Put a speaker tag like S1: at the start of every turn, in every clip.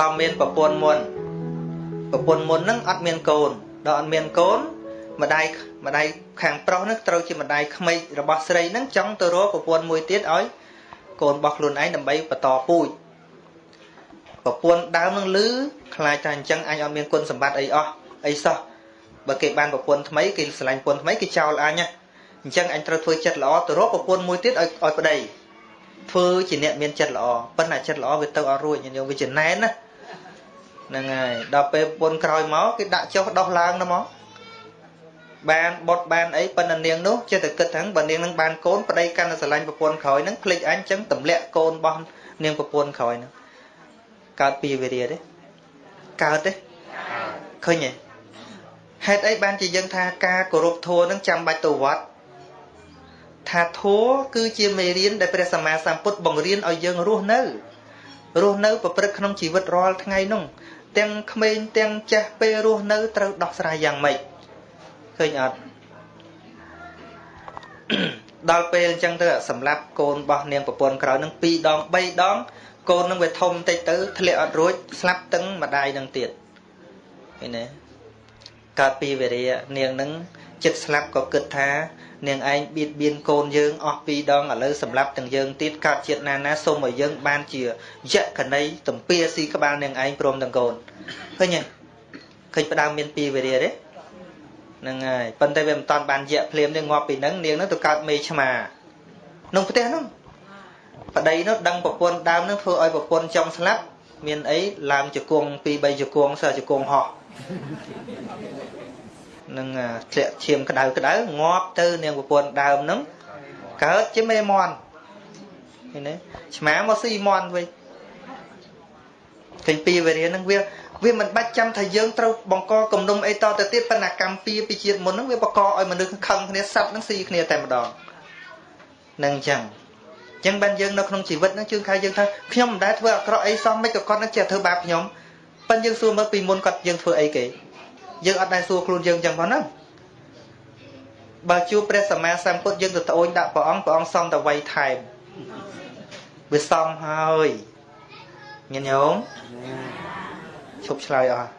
S1: ដល់មានប្រពន្ធមុនប្រពន្ធមុនហ្នឹងអត់មានកូនដល់អត់មានកូនម្ដាយម្ដាយខាងប្រុសហ្នឹងត្រូវជាម្ដាយក្មេករបស់ស្រីហ្នឹងចង់ទៅរកប្រពន្ធមួយទៀតឲ្យកូនរបស់ខ្លួនឯងដើម្បីបន្តពូជប្រពន្ធដើមនឹងលឺខ្លាចថាអញ្ចឹងអញអត់មានគុណសម្បត្តិអីអស់អីសោះបើគេបានប្រពន្ធថ្មីគេស្រឡាញ់ប្រពន្ធថ្មីគេចោលអញអញ្ចឹងអញត្រូវធ្វើចិត្តល្អទៅរកប្រពន្ធមួយទៀតឲ្យឲ្យប្តី ធ្វើជាអ្នកមានចិត្តល្អប៉ុន្តែចិត្តល្អវាទៅអត់រួចញោមវាចំណែនណាហ្នឹងហើយដល់ពេលប្រពន្ធក្រោយមកគេដាក់ចុះដោះឡើងទៅមកបានបុតបានអីប៉ុន្តែនាងនោះចេះតែគិតថាបើនាងនឹងបានកូនប្តីកាន់តែស្រឡាញ់ប្រពន្ធក្រោយហ្នឹងភ្លេចអញចឹងទម្លាក់កូនរបស់នាងប្រពន្ធក្រោយហ្នឹងកើតពីវិរិយទេកើតទេឃើញទេហេតុអីបានជាយើងថាការគោរពធម៌នឹងចាំបាច់ទៅវត្ត ថាធម៌គឺជាមេរៀនដែលព្រះសម្មាសម្ពុទ្ធបង្រៀនឲ្យយើងរស់នៅរស់នៅប្រព្រឹត្តក្នុងជីវិតរាល់ថ្ងៃនោះទាំងក្មេងទាំងចាស់ពេលរស់នៅត្រូវដោះស្រាយយ៉ាងម៉េចឃើញអត់ដល់ពេលអញ្ចឹងទៅសម្រាប់កូនរបស់នាងប្រពន្ធក្រោយនឹង2ដង3ដង កូននឹងវាធំតិចទៅធ្លាក់អត់រួចស្លាប់ទឹងម្ដាយនឹងទៀតឃើញទេកើតពីវេរានាងនឹងចិត្តស្លាប់ក៏គិតថា នាងឯងបៀតបៀនកូនយើងអស់ពីរដងឥឡូវសម្រាប់ទាំងយើងទៀតកើតជាតិណាណាសូមឲ្យយើងបានជាយៈកណីទំពាស៊ីក្បាលនាងឯងព្រមទាំងកូនឃើញទេឃើញផ្ដើមមានពីវេរាទេហ្នឹងហើយប៉ុន្តែវាមិនតាន់បានយៈភ្លាមទេងាប់ពីហ្នឹងនាងហ្នឹងទៅកើតមេឆ្មាក្នុងផ្ទះហ្នឹងប្តីនោះដឹងប្រពន្ធដើមនោះធ្វើឲ្យប្រពន្ធចង់ស្លាប់មានអីឡើងជង្គង់ពី3ជង្គង់សើជង្គង់ហោះ នឹងធ្លាក់ឈាមក្តៅក្តៅងាប់ទៅនាងប្រពន្ធដើមហ្នឹងកើតជាមេមន់ឃើញទេឆ្មាមកស៊ីមន់វិញឃើញពីវេរាហ្នឹងវាវាមិនបាច់ចាំថាយើងត្រូវបង្កគំនុំអីតទៅទៀតប៉ុន្តែកម្មពីពីជាតិមុនហ្នឹងវាបង្កឲ្យមនុស្សខឹងគ្នាសັບហ្នឹងស៊ីគ្នាតែម្ដងនឹងអញ្ចឹងអញ្ចឹងបានយើងនៅក្នុងជីវិតហ្នឹងជឿថាយើងថាខ្ញុំមិនដែលធ្វើអាក្រក់អីសោះមិនក៏គាត់នឹងចេះធ្វើបាបខ្ញុំប៉ិនយើងសួរមើលពីមុនគាត់យើងធ្វើអីគេ យើងអត់ដែលសួរខ្លួនយើងចឹងផងណាបើជួបព្រះសម្មាសម្ពុទ្ធយើងទៅត្អូញដាក់ព្រះអង្គព្រះអង្គសំតវ័យថែមវាសំហើយញញោមឈប់ឆ្លើយអស់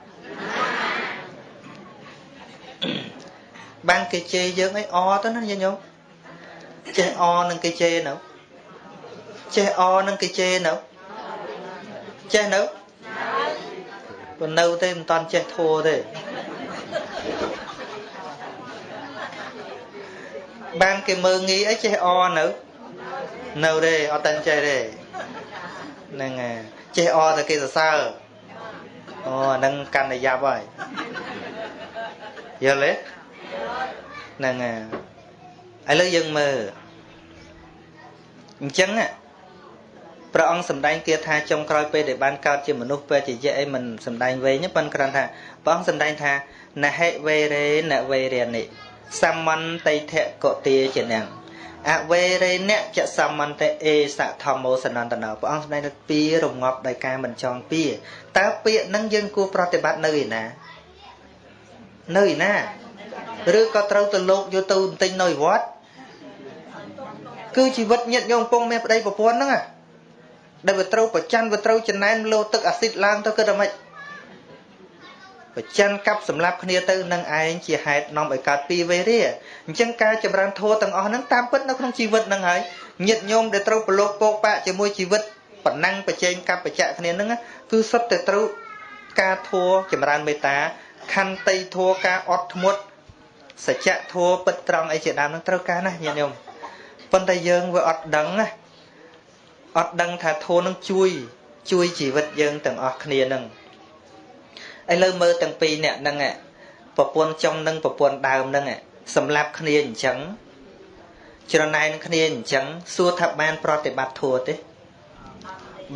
S1: បានគេជេរយើងអីអទៅណាញញោមចេះអនឹងគេជេរនៅចេះអនឹងគេជេរនៅចេះនៅប៉ុន្តែនៅទេមិនតាន់ចេះធัวទេ បានគេមើងងាយអីចេះអនៅនៅទេអត់តាន់ចេះទេហ្នឹងហើយចេះអតែគេសរសើរអូអាហ្នឹងកាន់តែយ៉ាប់ហើយយល់ទេហ្នឹងហើយឥឡូវយើងមើលអញ្ចឹងព្រះអង្គសម្ដែងគាថាចុងក្រោយពេលដែលបានកើតជាមនុស្សពេលជាយៈអីមិនសម្ដែងវែងប៉ុន្តែគ្រាន់ថាព្រះអង្គសម្ដែងថាណហេវេរេណវេរនិ សមន្តថៈកទាជានឹងអវេរេណចសមន្តអេសធម្មោសនន្តណោព្រះអង្គសម្ដែងថាពីរងាប់ដោយការមិនចង់ពីតើពាក្យហ្នឹងយើងគួរប្រតិបត្តិនៅឯណានៅឯណាឬក៏ត្រូវទៅលោកយកទៅបន្ទិញនៅវត្តគឺជីវិតញាតញោមពងមានប្តីប្រពន្ធហ្នឹងដែលវាត្រូវប្រច័នវាត្រូវចំណែនលោទឹកអាស៊ីតឡើងទៅគិតថាម៉េច ប្រច័នកាប់សម្លាប់គ្នាទៅនឹងឯងជាហេតុនាំឲ្យកើតពីវេរាអញ្ចឹងការចម្រើនធម៌ទាំងអស់ហ្នឹងតាមពិតនៅក្នុងជីវិតហ្នឹងហើយញាតញោមដែលត្រូវប្រឡូកពោកបាក់ជាមួយជីវិតប៉ុណ្ណឹងប្រជែងកັບបច្ចៈគ្នាហ្នឹងគឺសុទ្ធតែត្រូវការធម៌ចម្រើនមេត្តាខន្តីធម៌ការអត់ធ្មត់សច្ចៈធម៌ពិតត្រង់អីជាដើមហ្នឹងត្រូវការណាញាតិញោមប៉ុន្តែយើងវាអត់ដឹងណាអត់ដឹងថាធម៌នឹងជួយ ជួយជីវិតយើងទាំងអស់គ្នានឹង ឥឡូវមើលទាំងពីរអ្នកហ្នឹងប្រពន្ធចុងនិងប្រពន្ធដើមហ្នឹងសម្រាប់គ្នាអញ្ចឹងច្រណែនគ្នាអញ្ចឹងសួរថាបាន ប្រតិបត្តិធัวទេ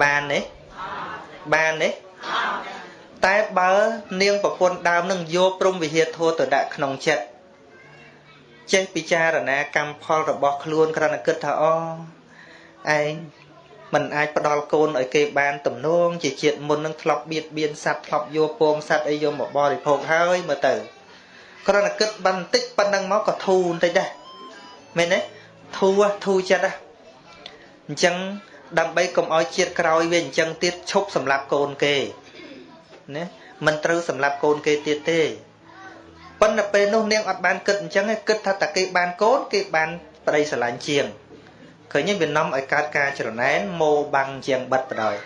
S1: បានទេបានទេតែបើ នាងប្រពន្ធដើមនឹងយកព្រំវិហារធัวទៅដាក់ក្នុងចិត្តចេះពិចារណាកម្មផលរបស់ខ្លួនគ្រាន់តែគិតថាអូឯង มันអាចផ្ដល់កូនឲ្យគេបានទំនងជាជាតិមុននឹងធ្លាប់បៀតបៀនសត្វធ្លាប់យកពងសត្វអីយកមកបរិភោគហើយមើលទៅគ្រាន់តែគិតបន្តិចប៉ុណ្ណឹងមកក៏ធូរបន្តិចដែរមែនទេធូរធូរចិត្តដែរអញ្ចឹងដើម្បីកុំឲ្យជាតិក្រោយវាអញ្ចឹងទៀតឈប់សម្លាប់កូនគេណាមិនត្រូវសម្លាប់កូនគេទៀតទេប៉ុន្តែពេលនោះនាងអត់បានគិតអញ្ចឹងឯងគិតថាតាគេបានកូនគេបានប្តីស្រឡាញ់ជាង ឃើញទេវានាំឲ្យកើតការច្រណែនម៉ូបាំងជាងបិទបដ ாய்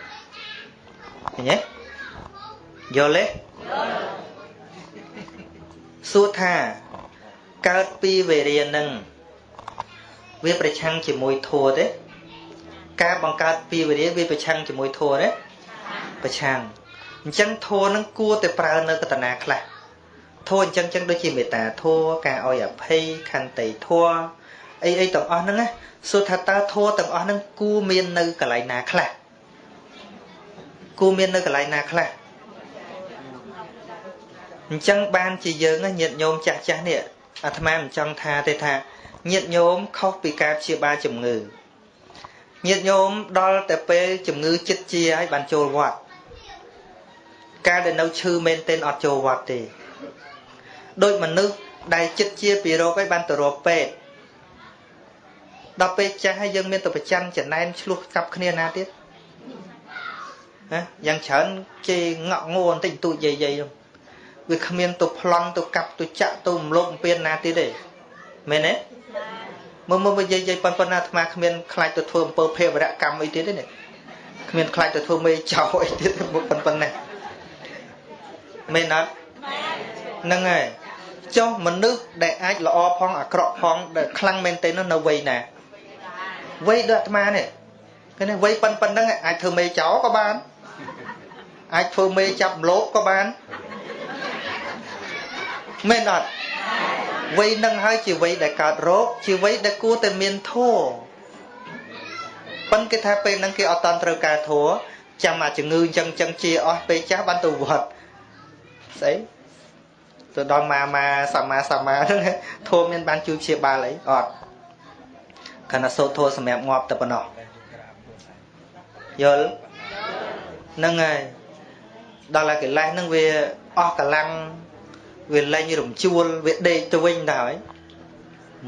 S1: ឃើញទេយល់ទេសួរថាកើតពីវេរានឹងវាប្រឆាំងជាមួយធัวទេការបង្កើតពីវេរាវាប្រឆាំងជាមួយធัวទេប្រឆាំងអញ្ចឹងធัวនឹងគួរតែប្រើនៅកតនាខ្លះធัวអញ្ចឹងចឹងដូចជាមេត្តាធัวការឲ្យអភ័យខន្តីធัว អីអីទាំងអស់ហ្នឹងណាសួរថាតើធัวទាំងអស់ហ្នឹងគួរមាននៅកន្លែងណាខ្លះគួរមាននៅកន្លែងណាខ្លះអញ្ចឹងបានជាយើងញាតញោមចាស់ចាស់នេះអាត្មាមិនចង់ថាទេថាញាតញោមខុសពីការព្យាបាលជំងឺញាតញោមដល់តែពេលជំងឺចិត្តជាហើយបានចូលវត្តការដែលនៅឈឺមែនទែនអត់ចូលវត្តទេដូចមនុស្សដែលចិត្តជាពីរោគហើយបានទៅរកពេទ្យ ដល់ពេលចាស់ហើយយើងមានទៅប្រច័នចំណែនឆ្លោះកាប់គ្នាណាទៀតណាយ៉ាងច្រើនគេងក់ងួបន្តិចតួចយាយយាយនោះវាគ្មានទៅប្លន់ទៅកាប់ទៅចាក់ទៅរំលោភបំពានណាទៀតទេមែនទេមើលមើលនិយាយនិយាយប៉ុណ្ប៉ុណ្ណាអាត្មាគ្មានខ្លាចទៅធ្វើអំពើភេរវកម្មអីទៀតទេនេះគ្មានខ្លាចទៅធ្វើមេចោអីទៀតមុខប៉ុណ្ប៉ុណ្ណាមែនអត់ហ្នឹងហើយចុះមនុស្សដែលអាចល្អផងអាក្រក់ផងដែលខ្លាំងមែនទេនោះនៅវ័យណា វ័យដូចអាត្មានេះឃើញទេវ័យប៉ុណ្ប៉ុណ្ណឹងអាចធ្វើមេចោក៏បានអាចធ្វើមេចាប់មលោកក៏បានមែនអត់វ័យនឹងហើយជាវ័យដែលកើតរោគជាវ័យដែលគួរតែមានធัวប៉ុន្តែគេថាពេលហ្នឹងគេអត់តន់ត្រូវការធัวចាំអាជំងឺអញ្ចឹងអញ្ចឹងជាអស់ពេលចាស់បានទៅវត្តស្អីទៅដល់ម៉ាម៉ាសម្មាសម្មាហ្នឹងធัวមានបានជួយព្យាបាលអីអត់ ខណៈសូត្រធัวសម្រាប់ងាប់តែប៉ុណ្ណោះយល់ហ្នឹងហើយដល់តែកិលេសហ្នឹងវាអស់កម្លាំងវាលែងរំជួលវាដេកទៅវិញដែរមិន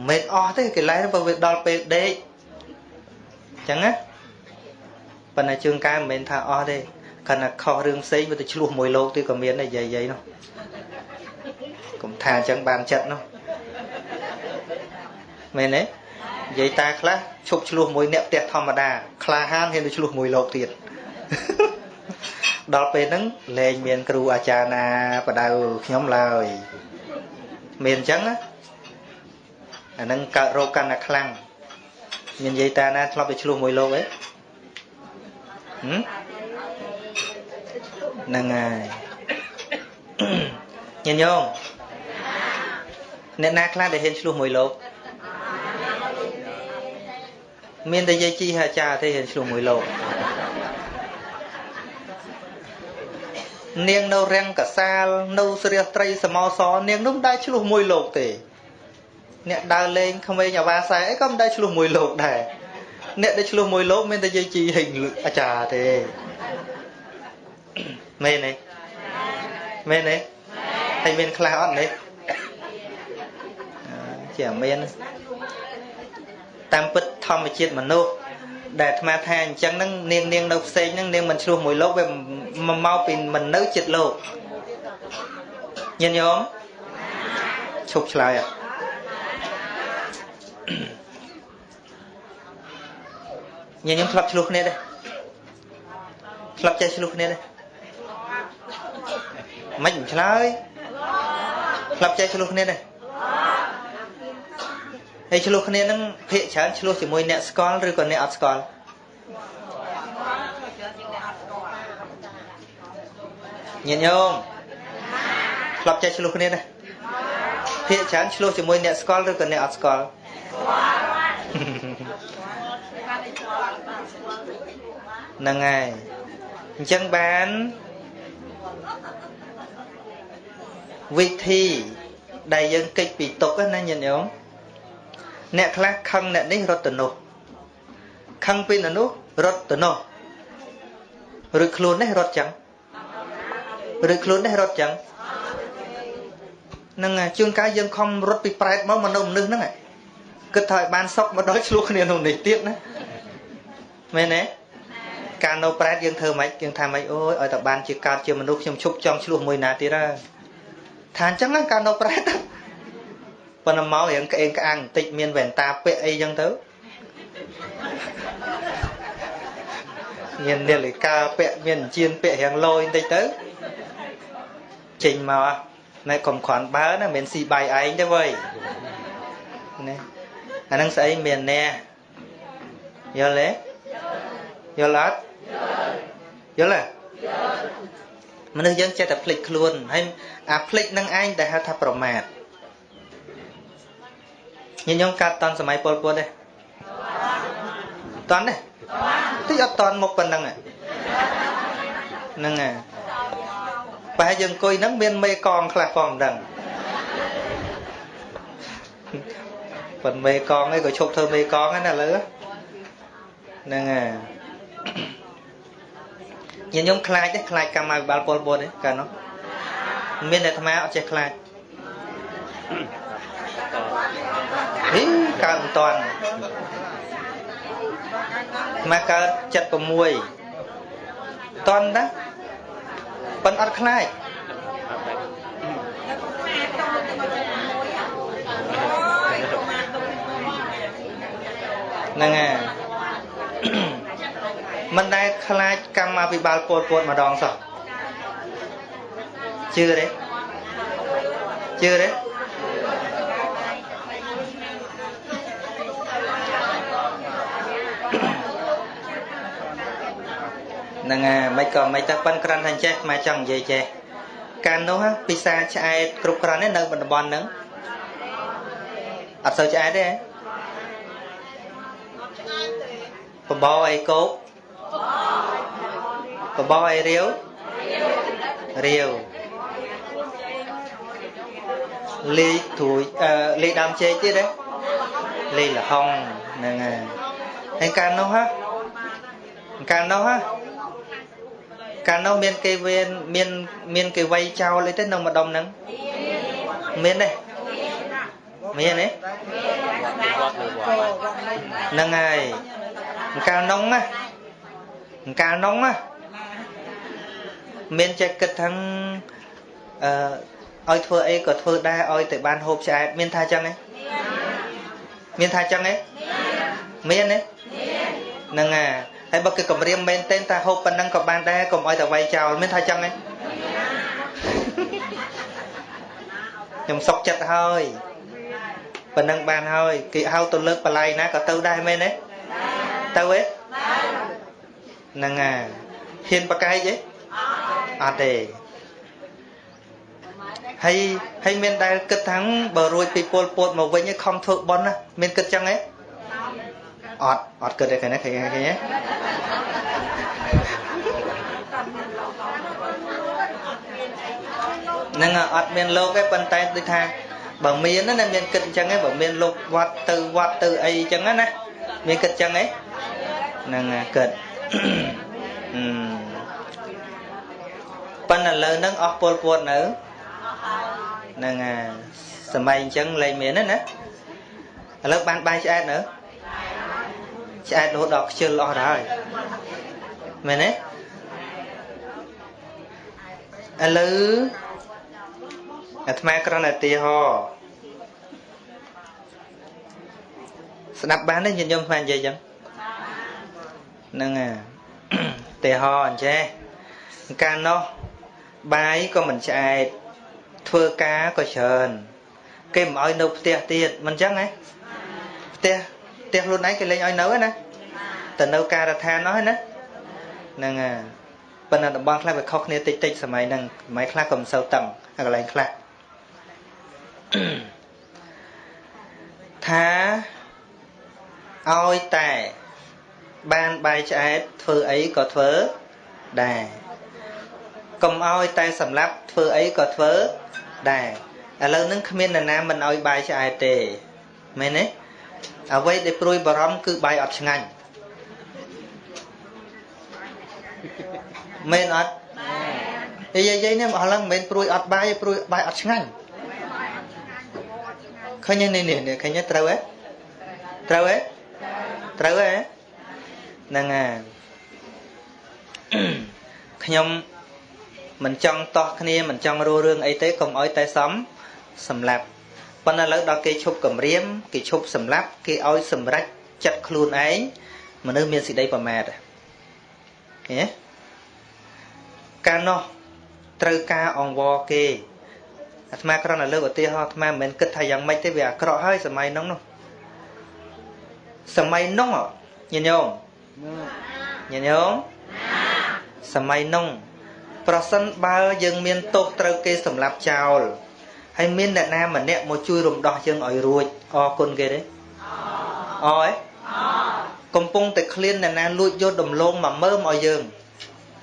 S1: មែនអស់ទេកិលេសបើវាដល់ពេលដេកអញ្ចឹងណាប៉ុន្តែជើងកែមិនមែនថាអស់ទេគ្រាន់តែខុសរឿងផ្សេងវាទៅឆ្លោះមួយលោកទៀតក៏មានដែរយាយយាយនោះកុំថាអញ្ចឹងបានចិត្តនោះមែនទេ និយាយតាខ្លះឈប់ឆ្លោះមួយអ្នកផ្ទះធម្មតាក្លាហានហ៊ានទៅឆ្លោះមួយលោកទៀតដល់ពេលហ្នឹងលែងមានគ្រូអាចារ្យណាបដៅខ្ញុំឡើយមានអញ្ចឹងណាអាហ្នឹងកើតរោគកាន់តែខ្លាំងមាននិយាយតាណាធ្លាប់ទៅឆ្លោះមួយលោកអីហ្នឹងហើយញញោមអ្នកណាខ្លះដែលហ៊ានឆ្លោះមួយលោក មានតែយាយជីអាចារ្យទេហ៊ានឆ្លោះមួយលោកនាងនៅរាំងកសាលនៅស្រះត្រីសមោសនាងនោះមិនដែលឆ្លោះមួយលោកទេ អ្នកដើរលេងក្មេងអាវ៉ាសែអីក៏មិនដែលឆ្លោះមួយលោកដែរអ្នកដែលឆ្លោះមួយលោកមានតែយាយជីហេងអាចារ្យទេមែនទេមែនទេហើយមានខ្លះអត់នេះជាមានតាមពិត ធម្មជាតិមនុស្សដែលអាត្មាថាអញ្ចឹងហ្នឹងនាងនាងនៅផ្សេងហ្នឹងនាងមិនឆ្លោះមួយលោកវាមកពីមិននៅចិត្តលោកញាតិញោមឈប់ឆ្លើយអត់ញាតិញោមធ្លាប់ឆ្លោះគ្នាទេធ្លាប់ចេះឆ្លោះគ្នាទេមិនមិនឆ្លើយធ្លាប់ចេះឆ្លោះគ្នាទេ ហើយឆ្លោះគ្នានឹងភាកច្រើនឆ្លោះជាមួយអ្នកស្គាល់ឬក៏អ្នកអត់ស្គាល់ញាតិញោមធ្លាប់ចេះឆ្លោះគ្នាទេភាកច្រើនឆ្លោះជាមួយអ្នកស្គាល់ឬក៏អ្នកអត់ស្គាល់ហ្នឹងហើយអញ្ចឹងបានវិធីដែលយើងកិច្ចពីទុកណាញាតិញោម អ្នកខ្លះខឹងអ្នកនេះរត់ទៅនោះខឹងពីអ្នកនោះរត់ទៅនោះឬខ្លួននេះរត់ចឹងឬខ្លួននេះរត់ចឹងនឹងជួនកាលយើងខំរត់ពីប្រែតមកមកនៅមនុស្សហ្នឹងគិតថាឲ្យបានសុកមកដល់ឆ្លោះគ្នាក្នុងនេះទៀតណាមែនទេការនៅប្រែតយើងធ្វើម៉េចយើងថាម៉េចអូយឲ្យតែបានជាកើតជាមនុស្សខ្ញុំឈប់ចង់ឆ្លោះមួយណាទៀតហើយថាអញ្ចឹងការនៅប្រែត ប៉ុន្តែមករៀងក្អេងក្អាងបន្តិចមានវ៉ែនតាពាក់អីចឹងទៅមាននាឡិកាពាក់មានជៀនពាក់រៀងលយបន្តិចទៅចេញមកណែកុំគ្រាន់បើណាមិនស៊ីបាយឯងទេវើយណាអាហ្នឹងស្អីមានណែយល់ទេយល់អត់យល់ទេមនុស្សយើងចេះតែភ្លេចខ្លួនហើយអាភ្លេចនឹងឯងដែលហៅថាប្រមាទ ញញោមកាត់តនសម័យពលពុតទេតនទេតិចអត់តនមកប៉ុណ្ណឹងហ្នឹងហើយប្រហែលយើងអង្គុយហ្នឹងមានមេកងខ្លះផងមិនដឹងប៉ុន្តែមេកងឯងក៏ឈប់ធ្វើមេកងហ្នឹងណាលើហ្នឹងហើយញាតិញោមខ្លាចទេខ្លាចកម្មវិបាលពលពតទេកាលនោះមានតែអាត្មាអត់ចេះខ្លាចហី កើតមិនតាន់អាត្មាកើត76តាន់ណាប៉ុនអត់ខ្លាចហ្នឹងហើយមិនដែលខ្លាចកម្មវិបាលពលពតម្ដងសោះជឿទេជឿទេ ហ្នឹងហើយមិនក៏មិនទៅប៉ិនក្រាន់ថាចេះមកចង់និយាយចេះកាលនោះពិសាឆ្អែតគ្រប់គ្រាន់ទេនៅតំបន់ហ្នឹងអត់សូវឆ្អែតទេបបោអីគោកបបោអីរាវរាវលេខត្រួយអឺលេខដើមជែកទៀតទេលេខលហុងហ្នឹងហើយហើយកាលនោះហ៎កាលនោះហ៎ កាលនោះមានគេវេនមានមានគេវាយចោលអីទេនៅម្ដុំហ្នឹងមានទេមានទេហ្នឹងហើយកាលនោះណាកាលនោះណាមានចេះគិតថាអឺឲ្យធ្វើអីក៏ធ្វើដែរឲ្យតែបានហូបឆ្អែតមានថាចឹងទេមានថាចឹងទេមានទេហ្នឹងហើយ ហើយបើគេគម្រាមមែនទេថាហូបប៉ុណ្ណឹងក៏បានដែរកុំឲ្យតែវាយចោលមានថាចឹងទេខ្ញុំសុកចិត្តហើយប៉ុណ្ណឹងបានហើយគេហៅទៅលើកបល័យណាក៏ទៅដែរមែនទេទៅទេហ្នឹងហើយហ៊ានបកែកទេអត់ទេហើយហើយមានដែលគិតថាបើរួចពីពលពតមកវិញឯងខំធ្វើប៉ុនណាមានគិតចឹងទេ អត់អត់គិតទេឃើញទេឃើញឃើញទេនឹងអត់មានលោកទេប៉ុន្តែដូចថាបើមានណាមានគិតអញ្ចឹងឯងបើមានលោកវត្តទៅវត្តទៅអីអញ្ចឹងណាមានគិតអញ្ចឹងឯងហ្នឹងគិតអឺប៉ុន្តែឥឡូវហ្នឹងអស់ពលពួតនៅហ្នឹងហើយសម័យអញ្ចឹងលែងមានទេណាឥឡូវបានបាយឆ្អែតនៅ ឆ្អែតរហូតដល់ខ្ជិលអស់ទៅហើយមែនទេឥឡូវអាត្មាគ្រាន់តែទីហោស្ដាប់បានទេញាតិញោមស្មាននិយាយចឹងហ្នឹងហើយទីហោអញ្ចេះកាលនោះបាយក៏មិនឆ្អែតធ្វើការក៏ច្រើន គេមិនឲ្យនៅផ្ទះទៀតមិនចឹងហ៎ផ្ទះ ផ្ទះខ្លួនឯងគេលេងឲ្យនៅណាតែនៅការដ្ឋានអស់ណាហ្នឹងហើយប៉ុន្តែតំបន់ខ្លះវាខុសគ្នាតិចតិចសម័យហ្នឹងសម័យខ្លះក៏មិនសូវតឹងហើយកន្លែងខ្លះថាឲ្យតែបានបាយឆ្អែតធ្វើអីក៏ធ្វើដែរកុំឲ្យតែសម្លាប់ធ្វើអីក៏ធ្វើដែរឥឡូវហ្នឹងគ្មាននរណាមិនឲ្យបាយឆ្អែតទេមែនទេ អ្វីដែលព្រួយបារម្ភគឺបាយអត់ឆ្ងាញ់មែនអត់និយាយយាយនេះមកឡើងមិនមែនព្រួយអត់បាយព្រួយបាយអត់ឆ្ងាញ់ឃើញនេះនេះឃើញត្រូវហ៎ត្រូវហ៎ត្រូវហ៎ហ្នឹងហើយខ្ញុំមិនចង់តោះគ្នាមិនចង់រੂរឿងអីទេកុំអោយតែសំសម្លាប់ ប៉ុន្តែឥឡូវដល់គេឈប់គម្រាមគេឈប់សម្លាប់គេឲ្យសម្រេចចិត្តខ្លួនឯងមនុស្សមានសេចក្តីប្រមាទហ៎កាលនោះត្រូវការអង្វរគេអាត្មាគ្រាន់តែលើកឧទាហរណ៍អាត្មាមិនមែនគិតថាយ៉ាងម៉េចទេវាអាក្រក់ហើយសម័យនោះនោះសម័យនោះញាតិញោមញាតិញោមសម័យនោះប្រសិនបើយើងមានទោសត្រូវគេសម្លាប់ចោល ហើយមានអ្នកណាម្នាក់មកជួយរំដោះយើងឲ្យរួចអរគុណគេទេអរអេកំពុងតែឃ្លានអ្នកណាលួចយកដំឡូងមកមើមឲ្យយើង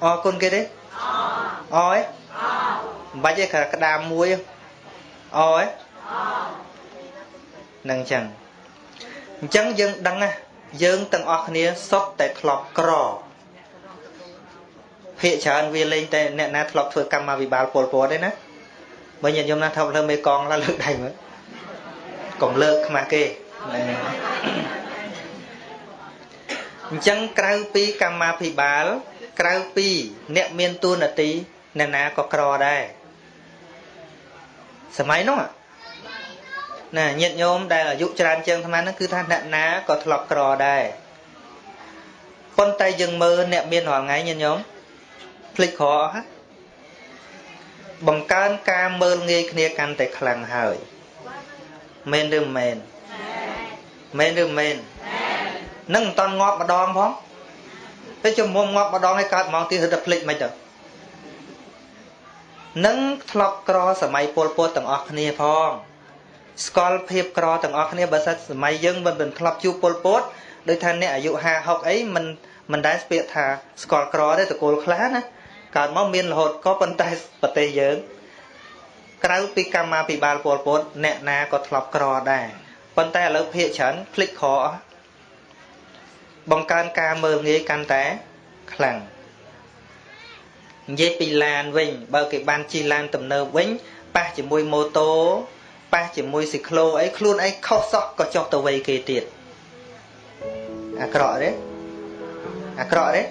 S1: អរគុណគេទេអរអេមិនបាច់ទេក្តារមួយអរអេនឹងចឹងអញ្ចឹងយើងដឹងណាយើងទាំងអស់គ្នាសុទ្ធតែធ្លាប់ក្រភាកច្រើនវាលេងតែអ្នកណាធ្លាប់ធ្វើកម្មវិបាលពលពតទេណា បើញាតិញោមណាថប់លើមេកងឡើលើកដៃមើលកុំលើកខ្មាស់គេអញ្ចឹងក្រៅពីកម្មាភិបាល ក្រៅពី អ្នកមានទួនាទីអ្នកណាក៏ក្រដែរសម័យនោះណាញាតិញោមដែលអាយុច្រើនជាងអាត្មាហ្នឹងគឺថាអ្នកណាក៏ធ្លាប់ក្រដែរប៉ុន្តែយើងមើលអ្នកមានរាល់ថ្ងៃញាតិញោមភ្លេចក្រអស់ហ្នឹង បង្កើនការមើលងាយគ្នាកាន់តែខ្លាំងហើយមែនឬមិនមែនមែនឬមិនមែននឹងមិនតន់ងាប់ម្ដងផងតែជំមុំងាប់ម្ដងឲ្យកើតហ្មងទៀតទៅភ្លេចមិនទៅនឹងធ្លាប់ក្រសម័យពលពតទាំងអស់គ្នាផងស្គាល់ភាពក្រទាំងអស់គ្នាបើសិនសម័យយើងមិនមិនធ្លាប់ជួបពលពតដោយថាអ្នកអាយុ50 60អីមិនមិនដែលស្ពាកថាស្គាល់ក្រទេតកូលខ្លះណា កើតមកមានរហូតក៏ប៉ុន្តែប្រទេសយើងក្រៅពីកម្មាភិបាលពលពតអ្នកណាក៏ធ្លាប់ក្រដែរប៉ុន្តែឥឡូវភាកច្រើនភ្លេចក្រអស់បង្កើនការមើលងាយកាន់តែខ្លាំងនិយាយពីឡានវិញបើគេបានជិះឡានទំនើបវិញប៉ះជាមួយម៉ូតូប៉ះជាមួយស៊ីក្លូអីខ្លួនឯងខុសសោះក៏ចុះទៅវ័យគេទៀតអាក្រក់ទេអាក្រក់ទេ